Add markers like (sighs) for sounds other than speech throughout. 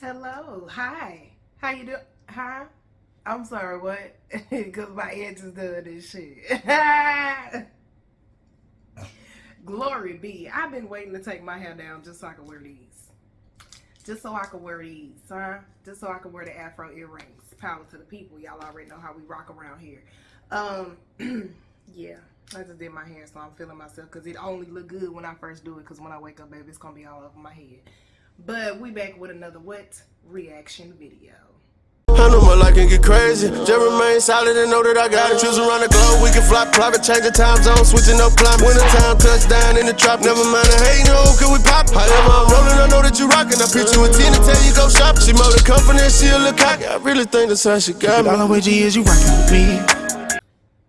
Hello. Hi. How you doing? Huh? I'm sorry, what? (laughs) Because my edge is doing this shit. (laughs) Glory be. I've been waiting to take my hair down just so I can wear these. Just so I can wear these, huh? Just so I can wear the afro earrings. Power to the people. Y'all already know how we rock around here. Um, (clears throat) yeah. I just did my hair, so I'm feeling myself because it only look good when I first do it. Because when I wake up, baby, it's gonna be all over my head. But we back with another what reaction video. I know my life can get crazy. Just remain solid and know that I got it. Choose around the globe. We can fly private, change the time zone, switching up climate. Winter time, touchdown in the trap. Never mind the hate, no, can we pop? However, I'm rolling, I know that you rockin'. I pitch you a 10 to tell you go shop. She more the company, she a look cocky. I really think that's how she got me. All the way G is you rockin' with me.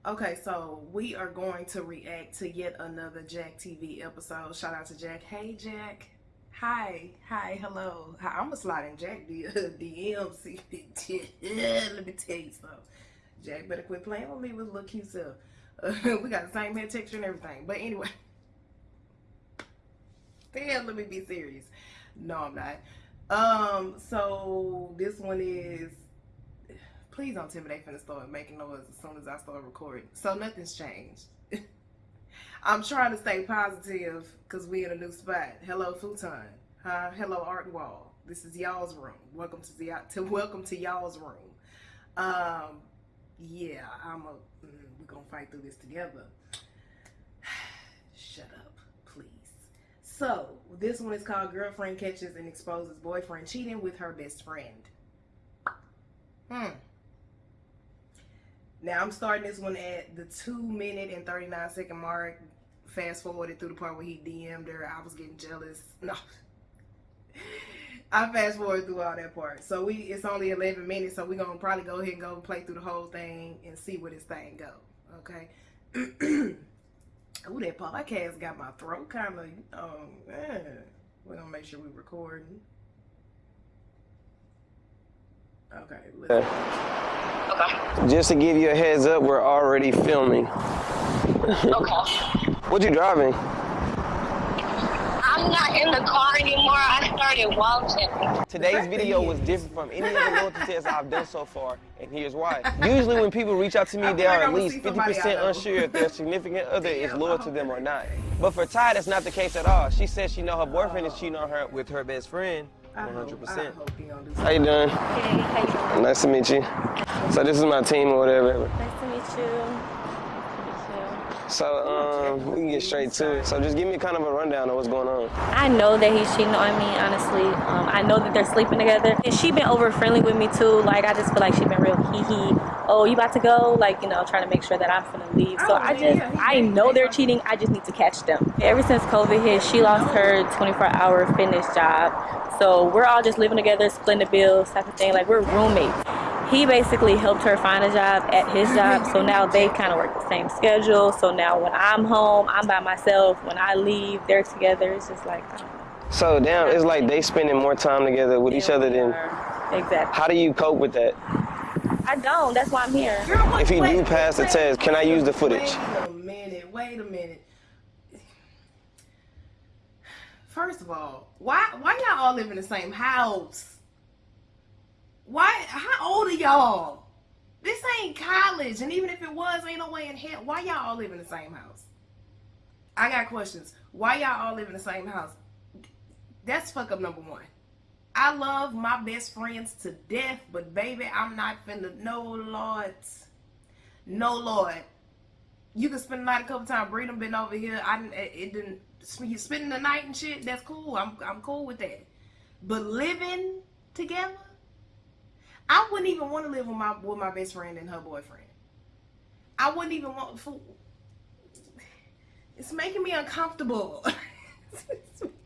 Okay, so we are going to react to yet another Jack TV episode. Shout out to Jack. Hey, Jack. Hi, hi, hello. Hi, I'm gonna slide in Jack the uh, DMC. (laughs) Let me tell you something. Jack better quit playing with me with little cute. Uh, (laughs) we got the same hair texture and everything. But anyway, (laughs) damn, let me be serious. No, I'm not. Um, so this one is. (sighs) Please don't tell me they start making noise as soon as I start recording. So nothing's changed. I'm trying to stay positive because we in a new spot. Hello, futon. Huh? Hello, art wall. This is y'all's room. Welcome to the to (laughs) welcome to y'all's room. Um, yeah, I'm a. Mm, we're gonna fight through this together. (sighs) Shut up, please. So this one is called "Girlfriend Catches and Exposes Boyfriend Cheating with Her Best Friend." Hmm. Now I'm starting this one at the two minute and 39 second mark. Fast forwarded through the part where he DM'd her. I was getting jealous. (laughs) No. I fast forward through all that part. So we it's only 11 minutes, so we're going to probably go ahead and go and play through the whole thing and see where this thing go. Okay? (clears throat) Ooh, that podcast got my throat kind of, um, man. We're going to make sure we recording. Okay. Okay. Just to give you a heads up, we're already filming. Okay. (laughs) What you driving? I'm not in the car anymore. I started walking. Today's video was different from any other (laughs) loyalty test I've done so far, and here's why. Usually when people reach out to me, they are at least 50% unsure if their significant (laughs) other is loyal to them or not. But for Ty, that's not the case at all. She says she know her boyfriend is cheating on her with her best friend. 100%. How you doing? Hey, how you doing? Nice to meet you. So this is my team or whatever. Nice to meet you. Nice So um, we can get straight to it. So just give me kind of a rundown of what's going on. I know that he's cheating on me, honestly. Um, I know that they're sleeping together. And she been over friendly with me too. Like I just feel like she been real hee hee. Oh, you about to go? Like, you know, trying to make sure that I'm gonna leave. So I just, I know they're cheating. I just need to catch them. Ever since COVID hit, she lost her 24 hour fitness job. So we're all just living together, splitting the bills type of thing. Like we're roommates. He basically helped her find a job at his job. So now they kind of work the same schedule. So now when I'm home, I'm by myself. When I leave, they're together. It's just like, I don't know. So damn, it's like they spending more time together with each other than. Exactly. How do you cope with that? I don't. That's why I'm here. If he do pass the test, can I use the footage? Wait a minute. Wait a minute. First of all, why why y'all all live in the same house? Why? How old are y'all? This ain't college, and even if it was, ain't no way in hell. Why y'all all live in the same house? I got questions. Why y'all all live in the same house? That's fuck up number one. I love my best friends to death, but baby, I'm not finna. No, Lord. No, Lord. You can spend the night a couple times. Breedom been over here. I didn't. It, didn't. You spending the night and shit. That's cool. I'm I'm cool with that. But living together, I wouldn't even want to live with my with my best friend and her boyfriend. I wouldn't even want. It's making me uncomfortable. (laughs)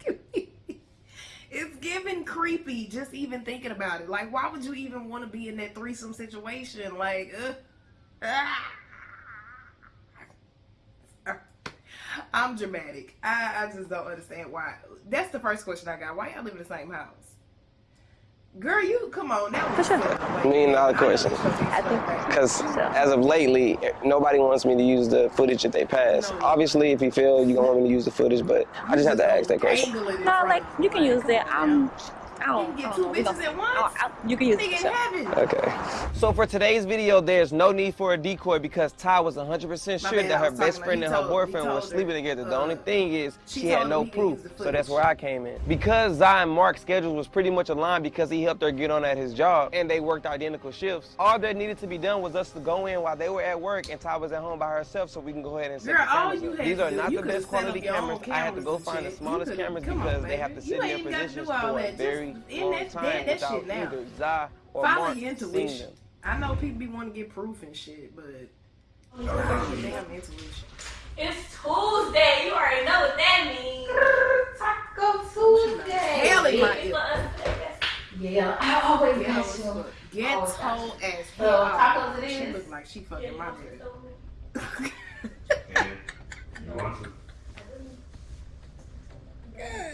it's, giving creepy just even thinking about it. Like, why would you even want to be in that threesome situation? Like, uh, ah. (laughs) I'm dramatic. I, I just don't understand why. That's the first question I got. Why y'all live in the same house? Girl, you come on now. For sure. Million dollar question. I think Because as of lately, nobody wants me to use the footage that they pass. Obviously, if you feel you don't want me to use the footage, but I just have to ask that question. no, like you can use it. I'm I don't, You can get I two don't know. Bitches gonna- at once. I don't- I- you can use Nigga the in shot. Okay. So for today's video, there's no need for a decoy because Ty was 100% sure bad, that her best friend and he her told- boyfriend he were sleeping her, together. The uh, only thing is she she had no proof. So that's where I came in. Because Zai and Mark's schedule was pretty much aligned because he helped her get on at his job and they worked identical shifts. All that needed to be done was us to go in while they were at work and Ty was at home by herself so we can go ahead and set Girl, the cameras up. These are not the best quality your own cameras. I had to go find the smallest cameras come on, because they have to sit in ain't their positions for a that. very Just in that- time that- that without shit now. either Zai or Follow Mark your intuition. I know people be wanting to get proof and shit, but follow your damn intuition. It's Tuesday. You already know what that means. (laughs) Taco Tuesday. Hell in my It's ear. for us to take us. Yeah, I always Ghetto miss as you. fuck. Ghetto Oh, as So, hell. tacos it She is? look like she fucking my baby. (laughs) God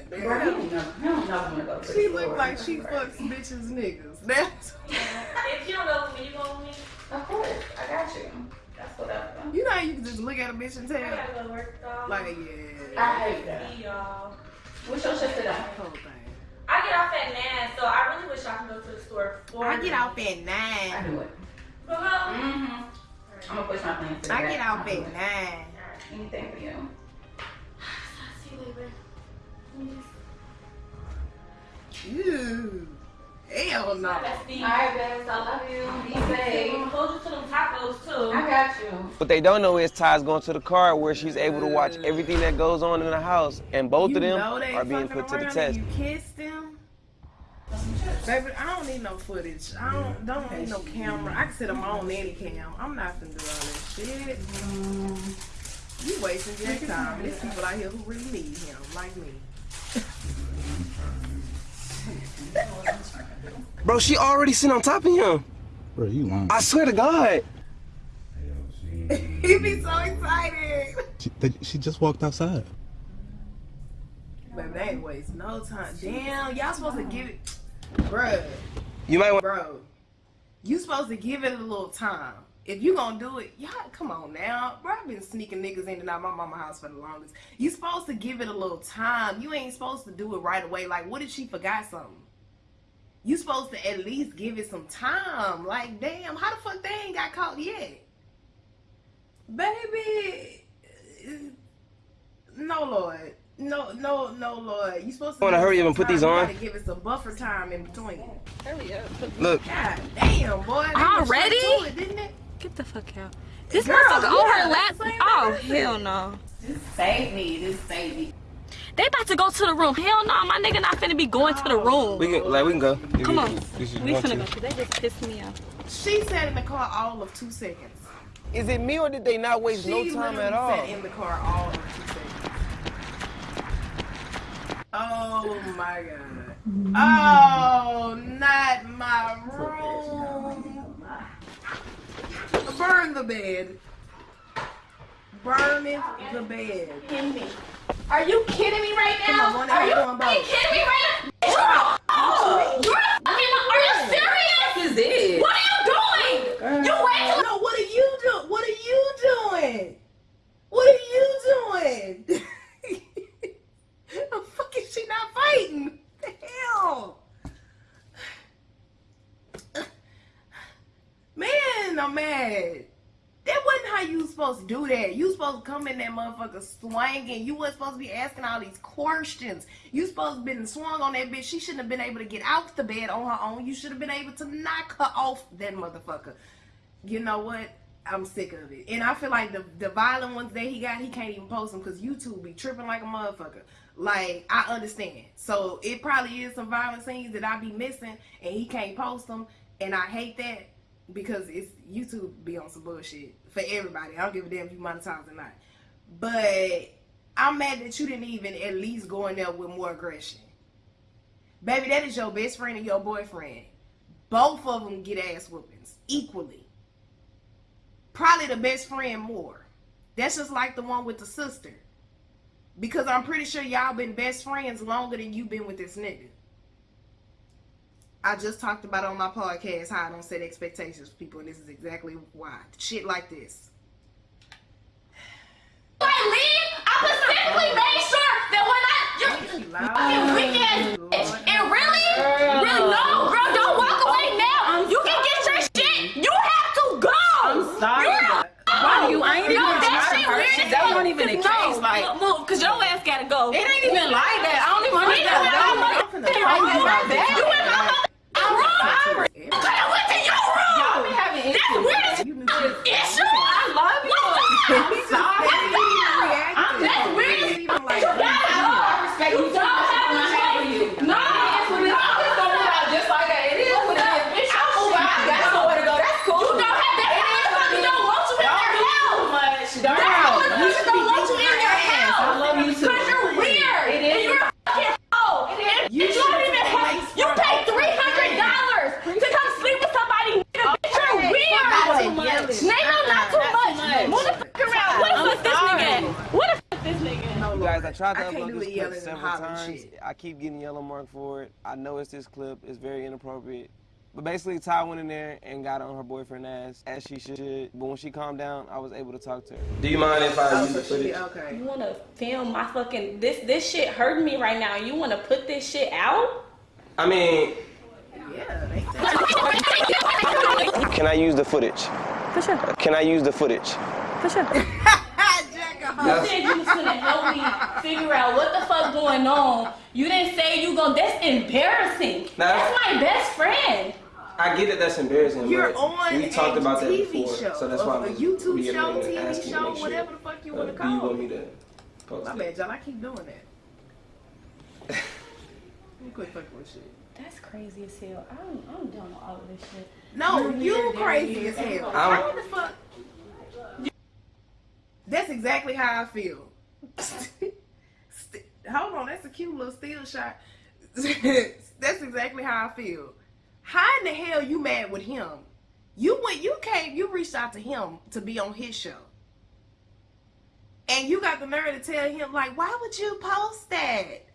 Bro, he don't know. He don't know when to go to She the look like she fucks bitches niggas. (laughs) That's If you don't go with me, you go with me. Of course, I got you. That's what I've done. you know how you can just look at a bitch and I tell. gotta go to work, dog. Like yeah, I hate that. See y'all. What's your shift today? whole thing. I get off at nine, so I really wish I could go to the store. For I get off at nine. I do it. For her? Mm-hmm. I'm gonna push my plans to I back. get off I'll at nine. Anything for you. (sighs) See you later. Ew. Hell no. That's the. Alright, guys, I love you. Be I'm safe. gonna hold you to them tacos too. I got you. What they don't know is Ty's going to the car where she's able to watch everything that goes on in the house, and both You of them are being put to the around test. and You kissed them. Baby, I don't need no footage. I don't don't need no camera. I can sit them on any cam. I'm not gonna do all that shit. Mm. You wasting your time. There's people out here who really need him, like me. Bro, she already sitting on top of him. Bro, you lying. I swear to God. He'd be so excited. She, they, she just walked outside. Baby, they ain't waste no time. Damn, y'all supposed to give it, bro. You might want. Bro, you supposed to give it a little time. If you gonna do it, y'all come on now. Bro, I've been sneaking niggas in and out my mama house for the longest. You supposed to give it a little time. You ain't supposed to do it right away. Like, what if she forgot something? You supposed to at least give it some time. Like, damn, how the fuck they ain't got caught yet? Baby, no lord. No, no, no, Lord. You supposed to Wanna hurry up and put time. these You on? gotta give it some buffer time in between. Hurry up. Look, God damn, boy. They went Already? It, didn't it? Get the fuck out. This Girl, motherfucker on yeah, her lap. that's Oh hell no. Just save me. Just save me. They about to go to the room. Hell no, my nigga not finna be going to the room. we can like we can go. Come you- on. if you We want finna to. go. 'cause They just pissed me off. She sat in the car all of two seconds. Is it me or did they not waste She no time at all? She sat in the car all of two seconds. Oh my god. Oh, not my room. Burn the bed. Burning the bed. Are you kidding me right now? on, Are you kidding me right now? Oh, you're Are you serious? Is it? What are you doing? You wait till No, what are you doing? What are you doing? What are you doing? the fuck is she not fighting? The hell? Man, I'm mad. That wasn't how you was supposed to do that. You supposed to come in that motherfucker swinging. You wasn't supposed to be asking all these questions. You supposed to been swung on that bitch. She shouldn't have been able to get out the bed on her own. You should have been able to knock her off that motherfucker. You know what? I'm sick of it. And I feel like the the violent ones that he got, he can't even post them because YouTube be tripping like a motherfucker. Like I understand. So it probably is some violent scenes that I be missing, and he can't post them, and I hate that because it's YouTube be on some bullshit for everybody. I don't give a damn if you monetize or not. But I'm mad that you didn't even at least go in there with more aggression. Baby, that is your best friend and your boyfriend. Both of them get ass whoopings equally. Probably the best friend more. That's just like the one with the sister. Because I'm pretty sure y'all been best friends longer than you been with this nigga. I just talked about on my podcast how I don't set expectations for people, and this is exactly why. Shit like this. When I leave, I specifically made sure that when I you fucking weekend, bitch, and really, really no, girl, don't walk oh, away now. I'm you sorry. can get your shit. You have to go. I'm sorry. You're why do you? I ain't even that shit weird. That wasn't even the no. Like, move, cause your ass gotta go. It ain't even like that. I don't even understand. You in my mouth sorry. Keep getting yellow mark for it. I know it's this clip. It's very inappropriate. But basically, Ty went in there and got on her boyfriend ass, as she should. But when she calmed down, I was able to talk to her. Do you mind if I Oh, use the so she, footage? okay. You wanna film my fucking this this shit hurting me right now. You wanna put this shit out? I mean, Yeah, can I use the footage? For sure. Can I use the footage? For sure. (laughs) Jack You said you was gonna help me figure out what the fuck going on. You didn't say you gonna. That's embarrassing. Nah. That's my best friend. I get that that's embarrassing. You're but on we talked a about that before, show, so that's why a I was YouTube show, reiterating and TV asking to show, make sure. whatever the fuck you Uh, wanna Do call you want it. me to post My it? bad, y'all. I keep doing that. (laughs) You quit fucking with shit. That's crazy as hell. I'm I'm done with all of this shit. No, You're you crazy as hell. I'm- How the fuck? That's exactly how I feel. (laughs) Hold on, that's a cute little still shot. (laughs) that's exactly how I feel. How in the hell you mad with him? You went, you came, you reached out to him to be on his show. And you got the nerve to tell him, like, why would you post that?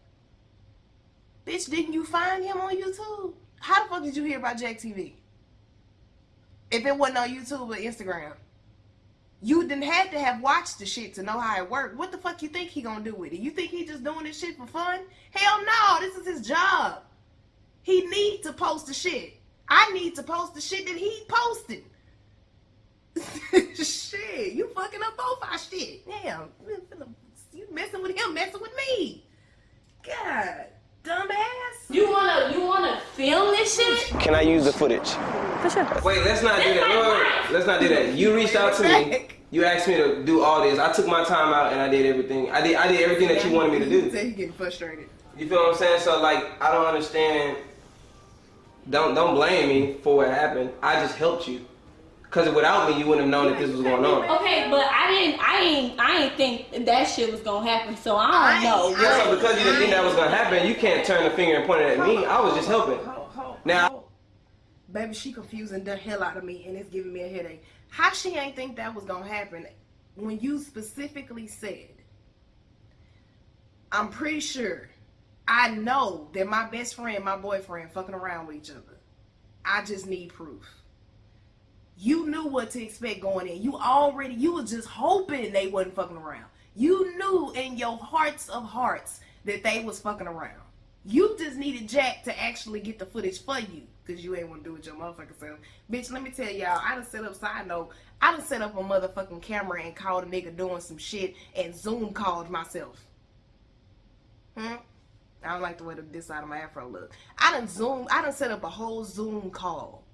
Bitch, didn't you find him on YouTube? How the fuck did you hear about Jack TV? If it wasn't on YouTube or Instagram. You didn't have to have watched the shit to know how it worked. What the fuck you think he gonna do with it? You think he just doing this shit for fun? Hell no, this is his job. He need to post the shit. I need to post the shit that he posted. (laughs) shit, you fucking up both our shit. Damn, you messing with him, messing with me. God, dumbass. You wanna you wanna film this shit? Can I use the footage? For sure. Wait, let's not do that. Wait, wait, wait. Let's not do that. You reached out to me. (laughs) You asked me to do all this. I took my time out and I did everything. I did I did everything that you wanted me to He do. said he getting frustrated. You feel what I'm saying? So like, I don't understand. Don't don't blame me for what happened. I just helped you. Cause without me, you wouldn't have known that this was going on. Okay, but I didn't I ain't I ain't think that shit was gonna happen, so I don't know. I- So because you didn't think that was gonna happen, you can't turn the finger and point it at me. I was just helping. Hold, hold, Now- baby, she confusing the hell out of me, and it's giving me a headache. How she ain't think that was gonna happen when you specifically said, "I'm pretty sure, I know that my best friend, my boyfriend, fucking around with each other. I just need proof." You knew what to expect going in. You already, you were just hoping they wasn't fucking around. You knew in your hearts of hearts that they was fucking around. You just needed Jack to actually get the footage for you because you ain't want to do it your motherfucking self. Bitch, let me tell y'all, I done set up, side note, I done set up a motherfucking camera and called a nigga doing some shit and Zoom called myself. Hmm? I don't like the way the this side of my afro look. I done Zoom, I done set up a whole Zoom call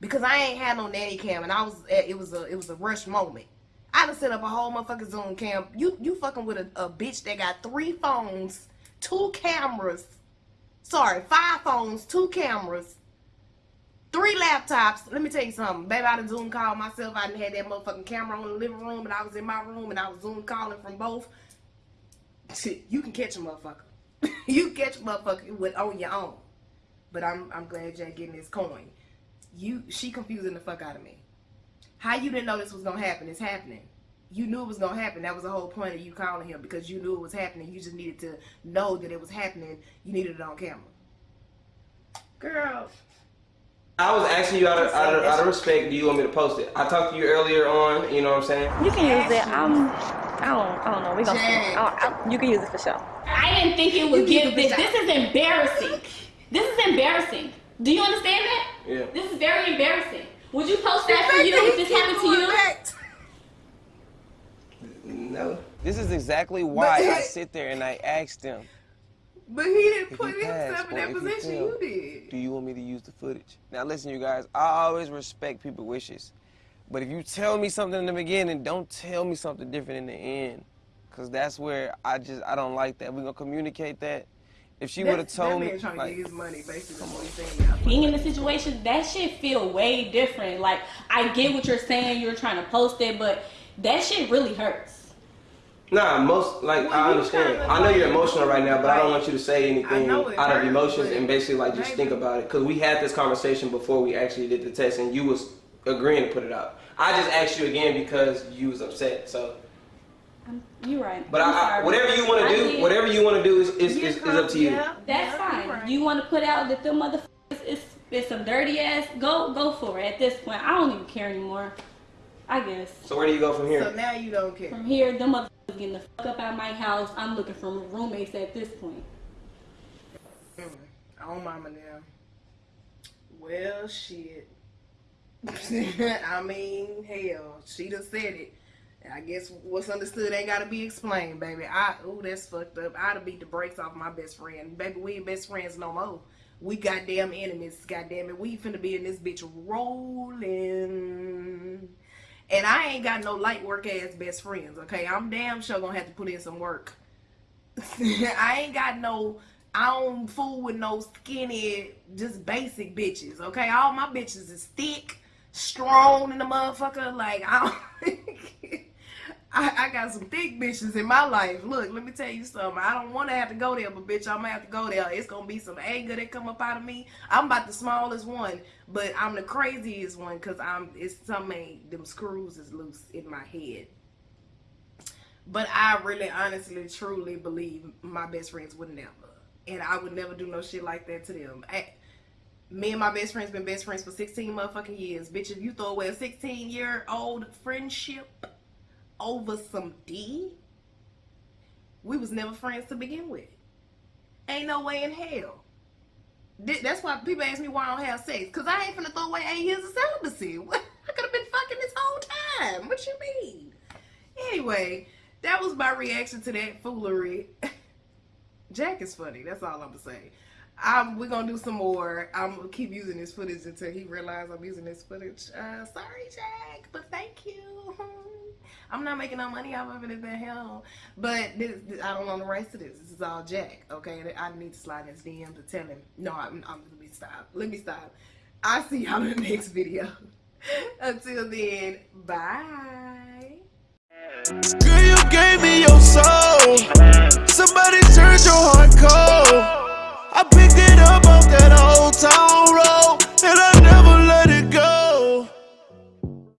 because I ain't had no nanny cam and I was, it was a, it was a rush moment. I done set up a whole motherfucking Zoom cam. You, you fucking with a, a bitch that got three phones, two cameras, sorry, five phones, two cameras, three laptops. Let me tell you something. Baby, I done Zoom called myself. I done had that motherfucking camera on the living room and I was in my room and I was Zoom calling from both. You can catch a motherfucker. (laughs) you catch a motherfucker with on your own. But I'm I'm glad Jack getting this coin. You she confusing the fuck out of me. How you didn't know this was gonna happen? It's happening. You knew it was gonna happen. That was the whole point of you calling him because you knew it was happening. You just needed to know that it was happening. You needed it on camera. Girl, I was asking you out of, out of, out of respect, do you want me to post it? I talked to you earlier on, you know what I'm saying? You can use it. I'm I don't I don't know. We gonna see. I I- you can use it for sure. I didn't think it would You give this. This is embarrassing. This is embarrassing. Do you understand that? Yeah. This is very embarrassing. Would you post that for you if this happened to you? No. This is exactly why I sit there and I asked them, But he didn't put you pass himself in or that if you position. fail, You did. do you want me to use the footage? Now listen, you guys, I always respect people's wishes. But if you tell me something in the beginning, don't tell me something different in the end. Cause that's where I just I don't like that. We're gonna communicate that. If she would have told that me man trying to like, get his money, basically. What he's saying. being in the situation, that shit feel way different. Like I get what you're saying, you're trying to post it, but that shit really hurts. Nah, most like Well, I understand. kinda I know you're emotional right now, but I don't want you to say anything it out of emotions and basically like just maybe- think about it. Cause we had this conversation before we actually did the test, and you was agreeing to put it out. I just asked you again because you was upset. So you're right. But I'm I, I, whatever you want to do, did. whatever you want to do is, is, Yeah, is, is up to you. yeah, That's yeah, fine. you're right. You want to put out that the motherfuckers is, is some dirty ass? Go go for it. At this point, I don't even care anymore. I guess. So where do you go from here? So now you don't care. From here, them motherfuckers getting the fuck up out of my house. I'm looking for roommates at this point. Oh, mama now. Well, shit. (laughs) I mean, hell, she done said it. I guess what's understood ain't gotta be explained, baby. I ooh, that's fucked up. I'd have beat the brakes off my best friend. Baby, we ain't best friends no more. We goddamn enemies, goddamn it. We finna be in this bitch rolling. And I ain't got no light work ass best friends, okay? I'm damn sure gonna have to put in some work. (laughs) I ain't got no I don't fool with no skinny, just basic bitches. Okay, all my bitches is thick, strong in the motherfucker. Like I, don't, (laughs) I, I got some thick bitches in my life. Look, let me tell you something. I don't want to have to go there, but bitch, I'm gonna have to go there. It's gonna be some anger that come up out of me. I'm about the smallest one, but I'm the craziest one because I'm. It's something. Them screws is loose in my head. But I really, honestly, truly believe my best friends would never, and I would never do no shit like that to them. I, me and my best friends been best friends for 16 motherfucking years. Bitch, if you throw away a 16 year old friendship over some D, we was never friends to begin with. Ain't no way in hell. That's why people ask me why I don't have sex. Cause I ain't finna throw away eight years of celibacy. (laughs) I could have been fucking this whole time. What you mean? Anyway, that was my reaction to that foolery. (laughs) Jack is funny. That's all I'm gonna say. I'm, we're gonna do some more. I'm gonna keep using this footage until he realizes I'm using this footage. Uh, sorry, Jack, but thank you. (laughs) I'm not making no money off of it in the hell. But this, this, I don't want the rights to this. This is all Jack. Okay, I need to slide in his DM to tell him. No, I'm, I'm let me stop. Let me stop. I see y'all in the next video. (laughs) Until then, bye. Girl, you gave me your soul. Somebody turned your heart cold. I picked it up off that old town road, and I.